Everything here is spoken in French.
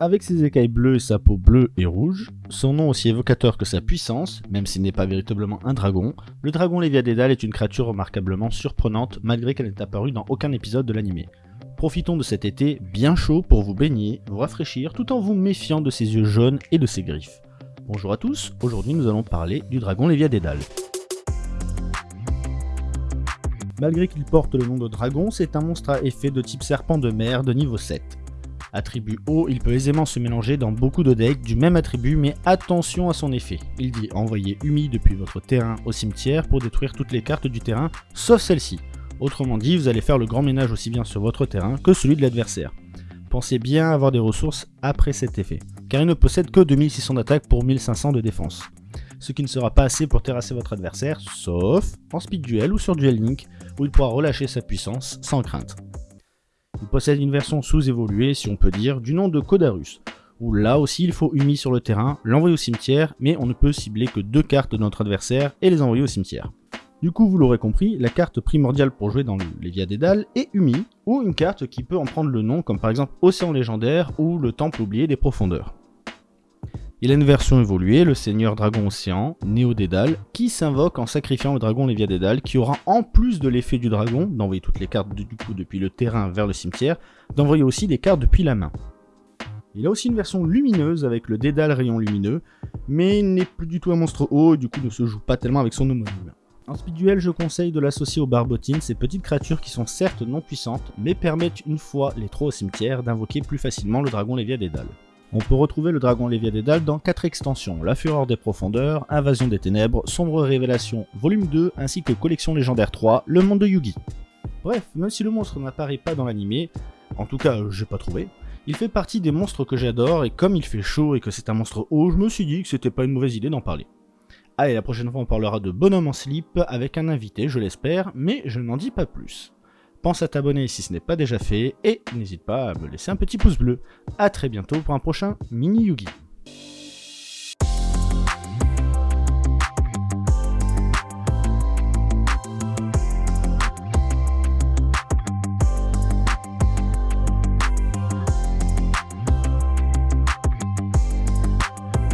Avec ses écailles bleues et sa peau bleue et rouge, son nom aussi évocateur que sa puissance, même s'il n'est pas véritablement un dragon, le dragon Lévia Dédale est une créature remarquablement surprenante malgré qu'elle n'est apparue dans aucun épisode de l'anime. Profitons de cet été bien chaud pour vous baigner, vous rafraîchir tout en vous méfiant de ses yeux jaunes et de ses griffes. Bonjour à tous, aujourd'hui nous allons parler du dragon Lévia Dédale. Malgré qu'il porte le nom de dragon, c'est un monstre à effet de type serpent de mer de niveau 7. Attribut haut, il peut aisément se mélanger dans beaucoup de decks du même attribut, mais attention à son effet. Il dit envoyer Umi depuis votre terrain au cimetière pour détruire toutes les cartes du terrain, sauf celle-ci. Autrement dit, vous allez faire le grand ménage aussi bien sur votre terrain que celui de l'adversaire. Pensez bien avoir des ressources après cet effet, car il ne possède que 2600 d'attaque pour 1500 de défense ce qui ne sera pas assez pour terrasser votre adversaire, sauf en speed duel ou sur duel link, où il pourra relâcher sa puissance sans crainte. Il possède une version sous-évoluée, si on peut dire, du nom de Codarus, où là aussi il faut Umi sur le terrain, l'envoyer au cimetière, mais on ne peut cibler que deux cartes de notre adversaire et les envoyer au cimetière. Du coup, vous l'aurez compris, la carte primordiale pour jouer dans les Via Dédale est Umi, ou une carte qui peut en prendre le nom, comme par exemple Océan Légendaire ou le Temple Oublié des Profondeurs. Il a une version évoluée, le Seigneur Dragon Océan, Néo Dédale, qui s'invoque en sacrifiant le dragon Lévia Dédale, qui aura en plus de l'effet du dragon, d'envoyer toutes les cartes du coup depuis le terrain vers le cimetière, d'envoyer aussi des cartes depuis la main. Il a aussi une version lumineuse avec le Dédale rayon lumineux, mais n'est plus du tout un monstre haut et du coup ne se joue pas tellement avec son homonyme. En speed duel, je conseille de l'associer aux barbotines, ces petites créatures qui sont certes non puissantes, mais permettent une fois les trois au cimetière d'invoquer plus facilement le dragon Lévia Dédale. On peut retrouver le dragon Lévia dans 4 extensions, La Fureur des Profondeurs, Invasion des Ténèbres, Sombre Révélation Volume 2, ainsi que Collection Légendaire 3, Le Monde de Yugi. Bref, même si le monstre n'apparaît pas dans l'animé, en tout cas j'ai pas trouvé, il fait partie des monstres que j'adore et comme il fait chaud et que c'est un monstre haut, je me suis dit que c'était pas une mauvaise idée d'en parler. Allez, la prochaine fois on parlera de Bonhomme en slip avec un invité, je l'espère, mais je n'en dis pas plus. Pense à t'abonner si ce n'est pas déjà fait et n'hésite pas à me laisser un petit pouce bleu. A très bientôt pour un prochain mini Yugi.